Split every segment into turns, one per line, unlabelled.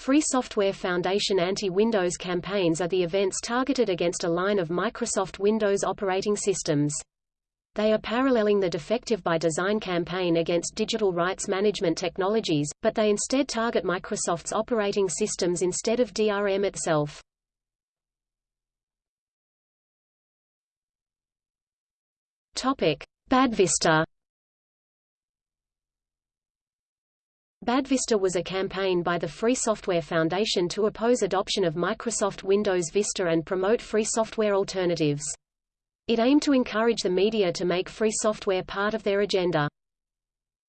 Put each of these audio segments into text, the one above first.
Free Software Foundation anti-Windows campaigns are the events targeted against a line of Microsoft Windows operating systems. They are paralleling the Defective by Design campaign against digital rights management technologies, but they instead target Microsoft's operating systems instead of DRM itself. Topic: Badvista Badvista was a campaign by the Free Software Foundation to oppose adoption of Microsoft Windows Vista and promote free software alternatives. It aimed to encourage the media to make free software part of their agenda.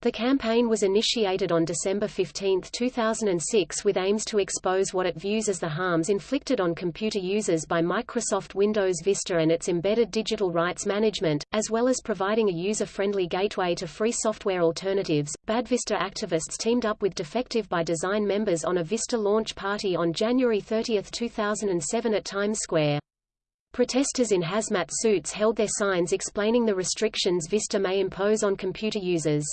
The campaign was initiated on December 15, 2006 with aims to expose what it views as the harms inflicted on computer users by Microsoft Windows Vista and its embedded digital rights management, as well as providing a user-friendly gateway to free software alternatives. Bad Vista activists teamed up with Defective by Design members on a Vista launch party on January 30, 2007 at Times Square. Protesters in hazmat suits held their signs explaining the restrictions Vista may impose on computer users.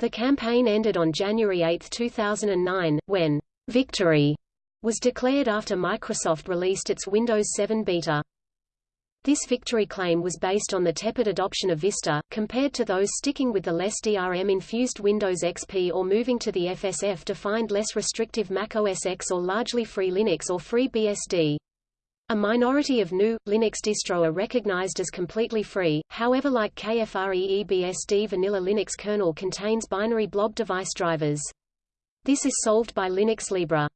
The campaign ended on January 8, 2009, when victory was declared after Microsoft released its Windows 7 beta. This victory claim was based on the tepid adoption of Vista, compared to those sticking with the less DRM-infused Windows XP or moving to the FSF-defined less restrictive Mac OS X or largely free Linux or FreeBSD. A minority of GNU, Linux distro are recognized as completely free, however like KFREEBSD vanilla Linux kernel contains binary blob device drivers. This is solved by Linux Libre.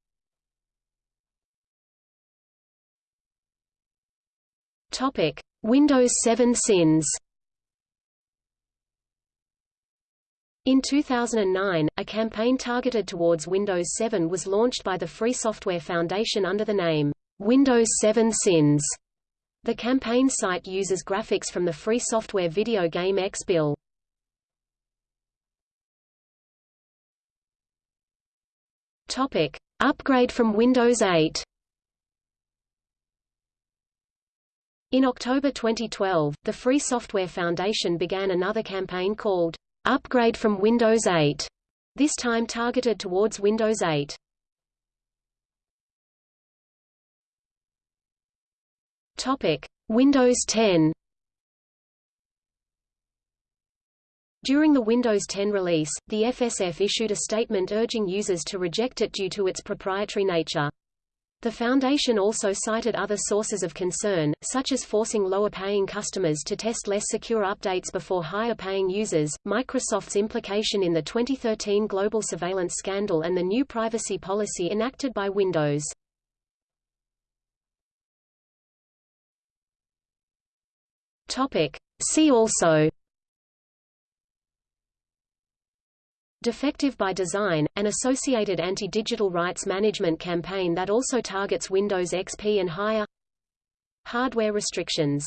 Topic: Windows 7 sins. In 2009, a campaign targeted towards Windows 7 was launched by the Free Software Foundation under the name Windows 7 Sins. The campaign site uses graphics from the free software video game XBill. Topic: Upgrade from Windows 8. In October 2012, the Free Software Foundation began another campaign called Upgrade from Windows 8, this time targeted towards Windows 8. Topic: Windows 10. During the Windows 10 release, the FSF issued a statement urging users to reject it due to its proprietary nature. The Foundation also cited other sources of concern, such as forcing lower-paying customers to test less secure updates before higher-paying users, Microsoft's implication in the 2013 global surveillance scandal and the new privacy policy enacted by Windows. Topic. See also Defective by Design, an associated anti-digital rights management campaign that also targets Windows XP and higher Hardware restrictions